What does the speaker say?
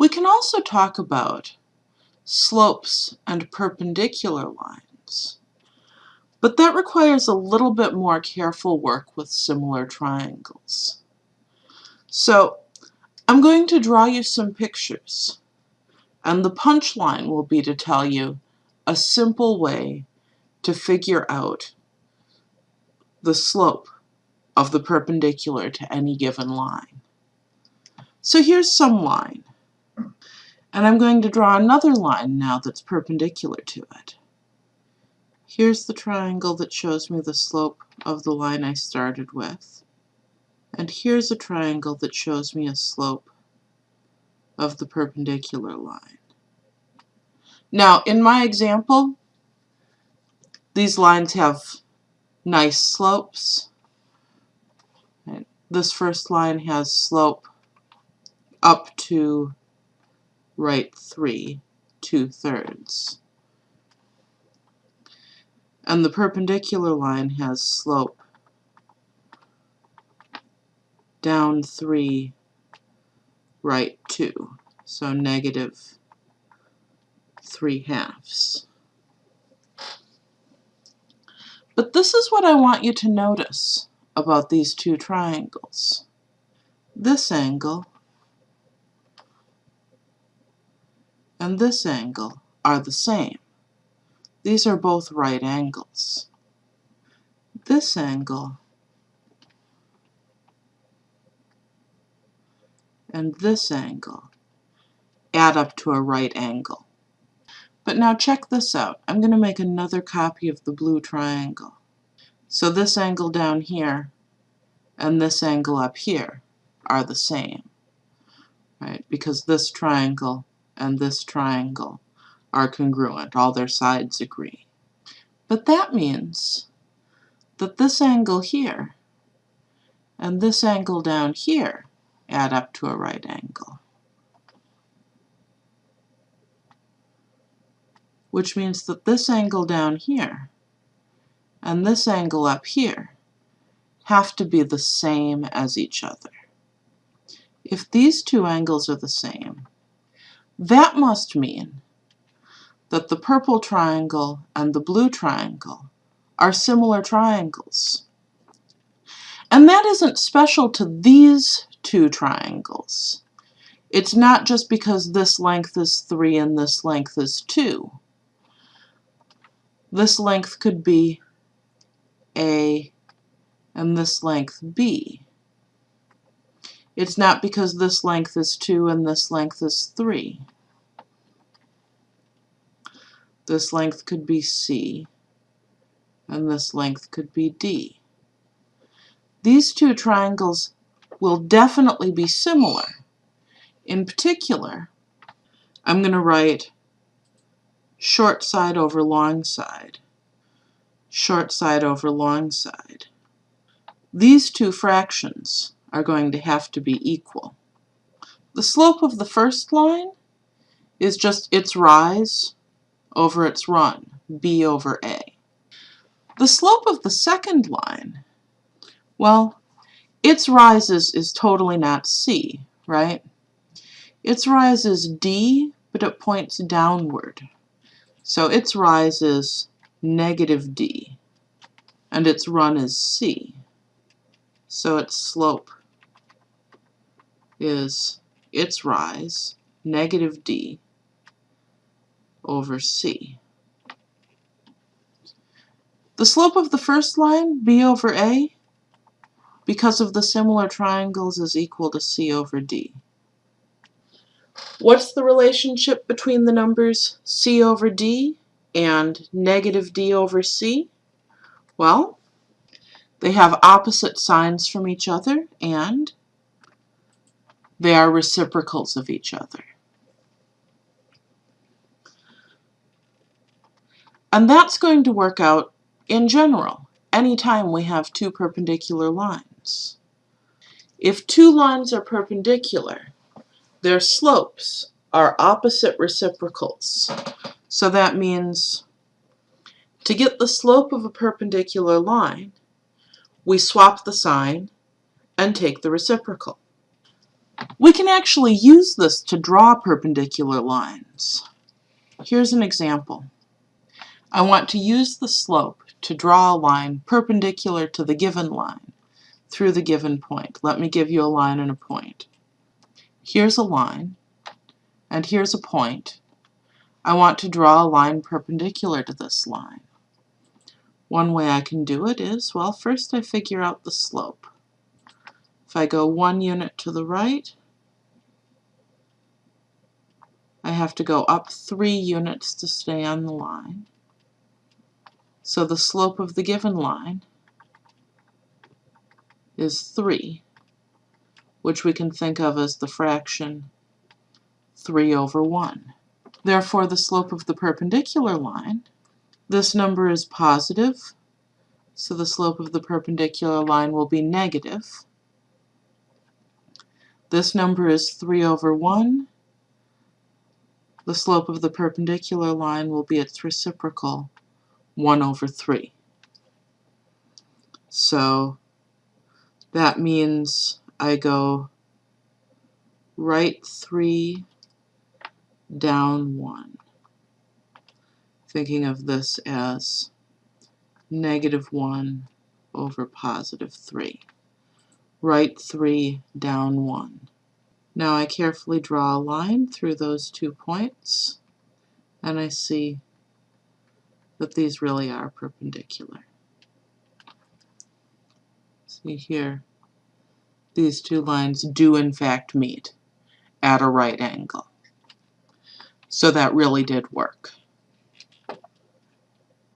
We can also talk about slopes and perpendicular lines, but that requires a little bit more careful work with similar triangles. So I'm going to draw you some pictures, and the punchline will be to tell you a simple way to figure out the slope of the perpendicular to any given line. So here's some line. And I'm going to draw another line now that's perpendicular to it. Here's the triangle that shows me the slope of the line I started with. And here's a triangle that shows me a slope of the perpendicular line. Now, in my example, these lines have nice slopes. This first line has slope up to right 3, 2 thirds. And the perpendicular line has slope down 3, right 2, so negative 3 halves. But this is what I want you to notice about these two triangles. This angle and this angle are the same. These are both right angles. This angle and this angle add up to a right angle. But now check this out. I'm going to make another copy of the blue triangle. So this angle down here and this angle up here are the same, right? Because this triangle and this triangle are congruent. All their sides agree. But that means that this angle here and this angle down here add up to a right angle. Which means that this angle down here and this angle up here have to be the same as each other. If these two angles are the same, that must mean that the purple triangle and the blue triangle are similar triangles. And that isn't special to these two triangles. It's not just because this length is 3 and this length is 2. This length could be A and this length B. It's not because this length is 2 and this length is 3. This length could be C, and this length could be D. These two triangles will definitely be similar. In particular, I'm going to write short side over long side, short side over long side. These two fractions are going to have to be equal. The slope of the first line is just its rise over its run, b over a. The slope of the second line, well, its rise is, is totally not c, right? Its rise is d, but it points downward. So its rise is negative d, and its run is c. So its slope is its rise, negative d, over c. The slope of the first line, b over a, because of the similar triangles is equal to c over d. What's the relationship between the numbers c over d and negative d over c? Well, they have opposite signs from each other, and they are reciprocals of each other. And that's going to work out in general anytime we have two perpendicular lines. If two lines are perpendicular, their slopes are opposite reciprocals. So that means to get the slope of a perpendicular line, we swap the sign and take the reciprocal. We can actually use this to draw perpendicular lines. Here's an example. I want to use the slope to draw a line perpendicular to the given line through the given point. Let me give you a line and a point. Here's a line, and here's a point. I want to draw a line perpendicular to this line. One way I can do it is, well, first I figure out the slope. If I go one unit to the right, I have to go up three units to stay on the line. So the slope of the given line is 3, which we can think of as the fraction 3 over 1. Therefore, the slope of the perpendicular line, this number is positive, so the slope of the perpendicular line will be negative. This number is 3 over 1. The slope of the perpendicular line will be its reciprocal, 1 over 3. So that means I go right 3, down 1. Thinking of this as negative 1 over positive 3. Right 3, down 1. Now I carefully draw a line through those two points, and I see that these really are perpendicular. See here, these two lines do in fact meet at a right angle. So that really did work.